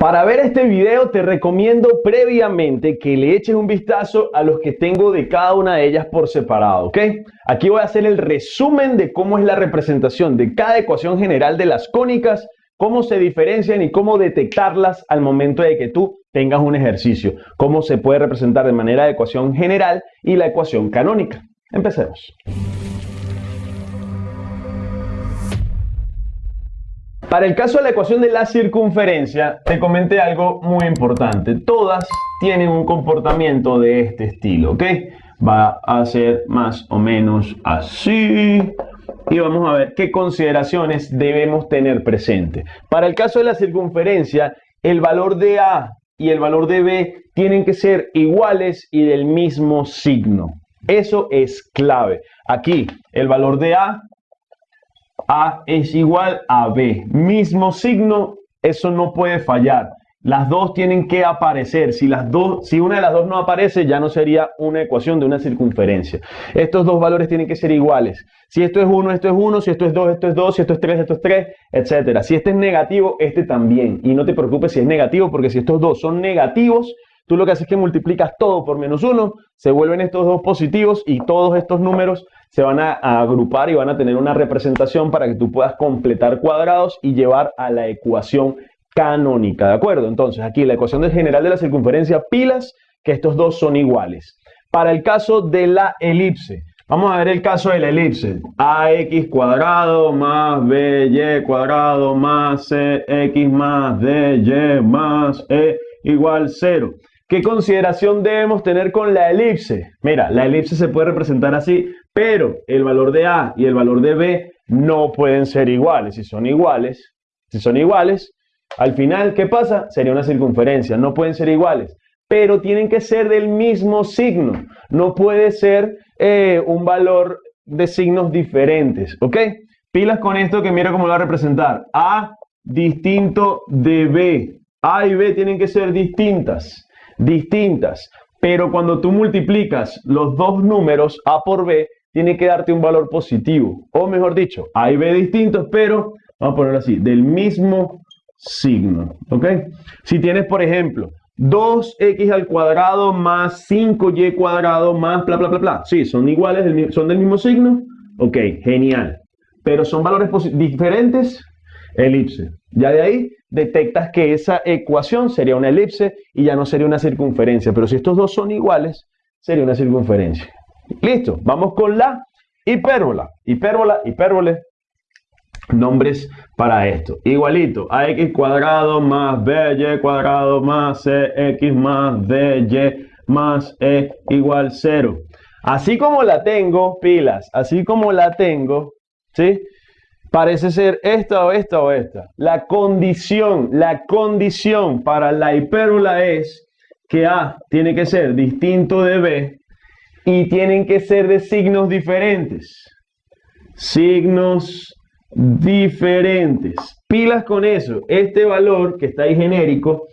Para ver este video te recomiendo previamente que le eches un vistazo a los que tengo de cada una de ellas por separado, ¿ok? Aquí voy a hacer el resumen de cómo es la representación de cada ecuación general de las cónicas, cómo se diferencian y cómo detectarlas al momento de que tú tengas un ejercicio, cómo se puede representar de manera de ecuación general y la ecuación canónica. Empecemos. Para el caso de la ecuación de la circunferencia, te comenté algo muy importante. Todas tienen un comportamiento de este estilo, ¿ok? Va a ser más o menos así. Y vamos a ver qué consideraciones debemos tener presente. Para el caso de la circunferencia, el valor de A y el valor de B tienen que ser iguales y del mismo signo. Eso es clave. Aquí, el valor de A a es igual a B. Mismo signo, eso no puede fallar. Las dos tienen que aparecer. Si, las dos, si una de las dos no aparece, ya no sería una ecuación de una circunferencia. Estos dos valores tienen que ser iguales. Si esto es 1, esto es 1. Si esto es 2, esto es 2. Si esto es 3, esto es 3, etc. Si este es negativo, este también. Y no te preocupes si es negativo, porque si estos dos son negativos, tú lo que haces es que multiplicas todo por menos 1, se vuelven estos dos positivos y todos estos números se van a, agrupar y van a tener una representación para que tú puedas completar cuadrados y llevar a la ecuación canónica, ¿de acuerdo? Entonces aquí la ecuación de general de la circunferencia, pilas, que estos dos son iguales. Para el caso de la elipse, vamos a ver el caso de la elipse. AX cuadrado más BY cuadrado más CX más DY más E igual 0. ¿Qué consideración debemos tener con la elipse? Mira, la elipse se puede representar así, pero el valor de A y el valor de B no pueden ser iguales. Si son iguales, si son iguales, al final, ¿qué pasa? Sería una circunferencia. No pueden ser iguales, pero tienen que ser del mismo signo. No puede ser eh, un valor de signos diferentes, ¿ok? Pilas con esto que mira cómo lo va a representar. A distinto de B. A y B tienen que ser distintas distintas. Pero cuando tú multiplicas los dos números A por B, tiene que darte un valor positivo. O mejor dicho, A y B distintos, pero vamos a ponerlo así, del mismo signo. ¿Ok? Si tienes, por ejemplo, 2x al cuadrado más 5y cuadrado más bla, bla, bla, bla. Sí, son iguales, son del mismo signo. Ok, genial. Pero son valores diferentes, elipse. Ya de ahí detectas que esa ecuación sería una elipse y ya no sería una circunferencia. Pero si estos dos son iguales, sería una circunferencia. Listo, vamos con la hipérbola. Hipérbola, hipérbole. Nombres para esto. Igualito, ax cuadrado más by cuadrado más cx más dy más e igual 0. Así como la tengo, pilas, así como la tengo, ¿sí? Parece ser esta o esta o esta. La condición, la condición para la hipérbola es que A tiene que ser distinto de B y tienen que ser de signos diferentes. Signos diferentes. Pilas con eso. Este valor que está ahí genérico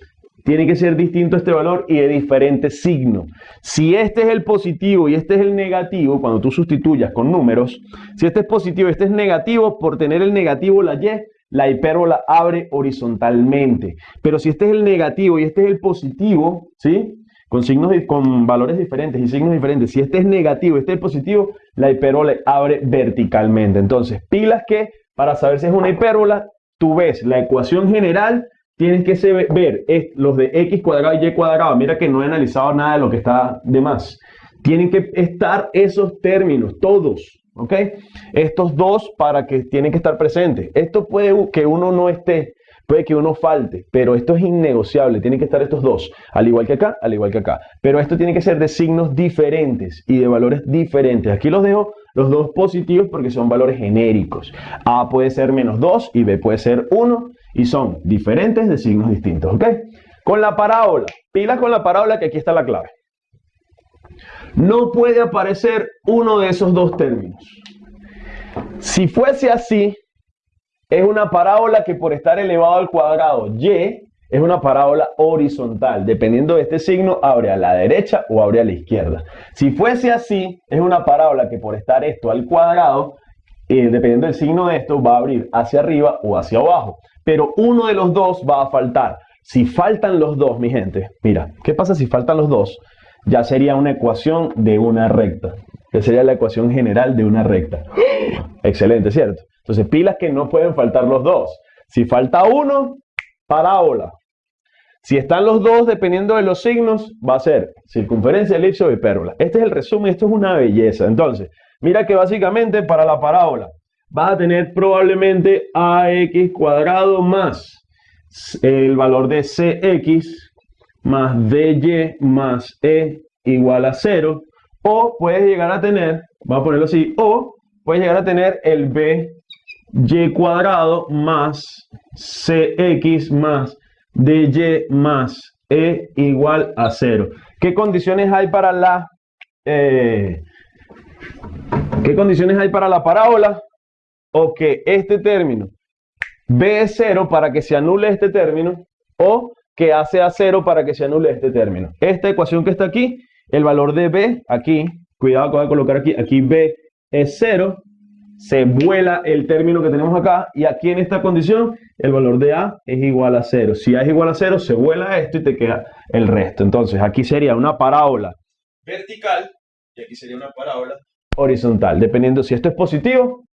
tiene que ser distinto este valor y de diferente signo. Si este es el positivo y este es el negativo, cuando tú sustituyas con números, si este es positivo y este es negativo, por tener el negativo la y, la hipérbola abre horizontalmente. Pero si este es el negativo y este es el positivo, ¿sí? Con signos con valores diferentes y signos diferentes. Si este es negativo y este es positivo, la hipérbola abre verticalmente. Entonces, pilas que para saber si es una hipérbola, tú ves la ecuación general tienes que ver los de x cuadrado y y cuadrado. Mira que no he analizado nada de lo que está de más. Tienen que estar esos términos, todos, ¿ok? Estos dos para que tienen que estar presentes. Esto puede que uno no esté, puede que uno falte, pero esto es innegociable. Tienen que estar estos dos, al igual que acá, al igual que acá. Pero esto tiene que ser de signos diferentes y de valores diferentes. Aquí los dejo los dos positivos porque son valores genéricos. A puede ser menos 2 y B puede ser 1 y son diferentes de signos distintos, ¿ok? Con la parábola, pila con la parábola que aquí está la clave. No puede aparecer uno de esos dos términos. Si fuese así, es una parábola que por estar elevado al cuadrado y es una parábola horizontal. Dependiendo de este signo, abre a la derecha o abre a la izquierda. Si fuese así, es una parábola que por estar esto al cuadrado, dependiendo del signo de esto, va a abrir hacia arriba o hacia abajo pero uno de los dos va a faltar. Si faltan los dos, mi gente, mira, ¿qué pasa si faltan los dos? Ya sería una ecuación de una recta, que sería la ecuación general de una recta. Excelente, ¿cierto? Entonces, pilas que no pueden faltar los dos. Si falta uno, parábola. Si están los dos, dependiendo de los signos, va a ser circunferencia, elipse o hipérbola. Este es el resumen, esto es una belleza. Entonces, mira que básicamente para la parábola vas a tener probablemente ax cuadrado más el valor de cx más dy más e igual a 0. O puedes llegar a tener, vamos a ponerlo así, o puedes llegar a tener el by cuadrado más cx más dy más e igual a 0. ¿Qué condiciones hay para la eh, ¿Qué condiciones hay para la parábola? O que este término b es 0 para que se anule este término o que a sea 0 para que se anule este término. Esta ecuación que está aquí, el valor de b, aquí, cuidado que voy a colocar aquí, aquí b es 0, se vuela el término que tenemos acá y aquí en esta condición el valor de A es igual a 0. Si A es igual a 0 se vuela esto y te queda el resto. Entonces aquí sería una parábola vertical y aquí sería una parábola horizontal. Dependiendo si esto es positivo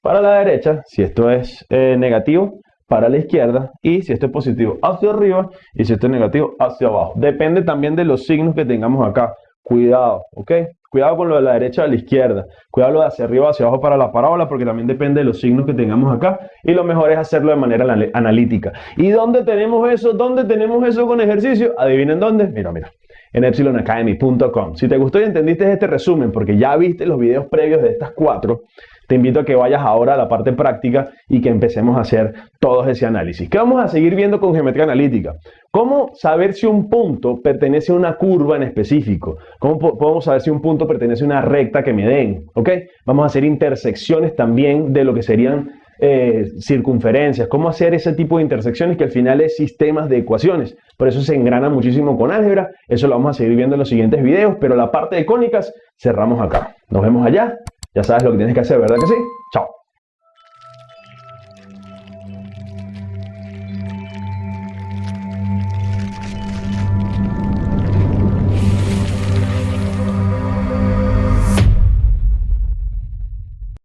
para la derecha, si esto es eh, negativo para la izquierda y si esto es positivo hacia arriba y si esto es negativo hacia abajo. Depende también de los signos que tengamos acá. Cuidado, ¿ok? Cuidado con lo de la derecha a la izquierda. Cuidado lo de hacia arriba hacia abajo para la parábola porque también depende de los signos que tengamos acá. Y lo mejor es hacerlo de manera analítica. ¿Y dónde tenemos eso? ¿Dónde tenemos eso con ejercicio? Adivinen dónde. Mira, mira. En epsilonacademy.com. Si te gustó y entendiste este resumen porque ya viste los videos previos de estas cuatro, te invito a que vayas ahora a la parte práctica y que empecemos a hacer todo ese análisis. ¿Qué vamos a seguir viendo con geometría analítica? ¿Cómo saber si un punto pertenece a una curva en específico? ¿Cómo podemos saber si un punto pertenece a una recta que me den? ¿Ok? Vamos a hacer intersecciones también de lo que serían eh, circunferencias, cómo hacer ese tipo de intersecciones que al final es sistemas de ecuaciones. Por eso se engrana muchísimo con álgebra. Eso lo vamos a seguir viendo en los siguientes videos, pero la parte de cónicas cerramos acá. Nos vemos allá. Ya sabes lo que tienes que hacer, ¿verdad que sí? Chao.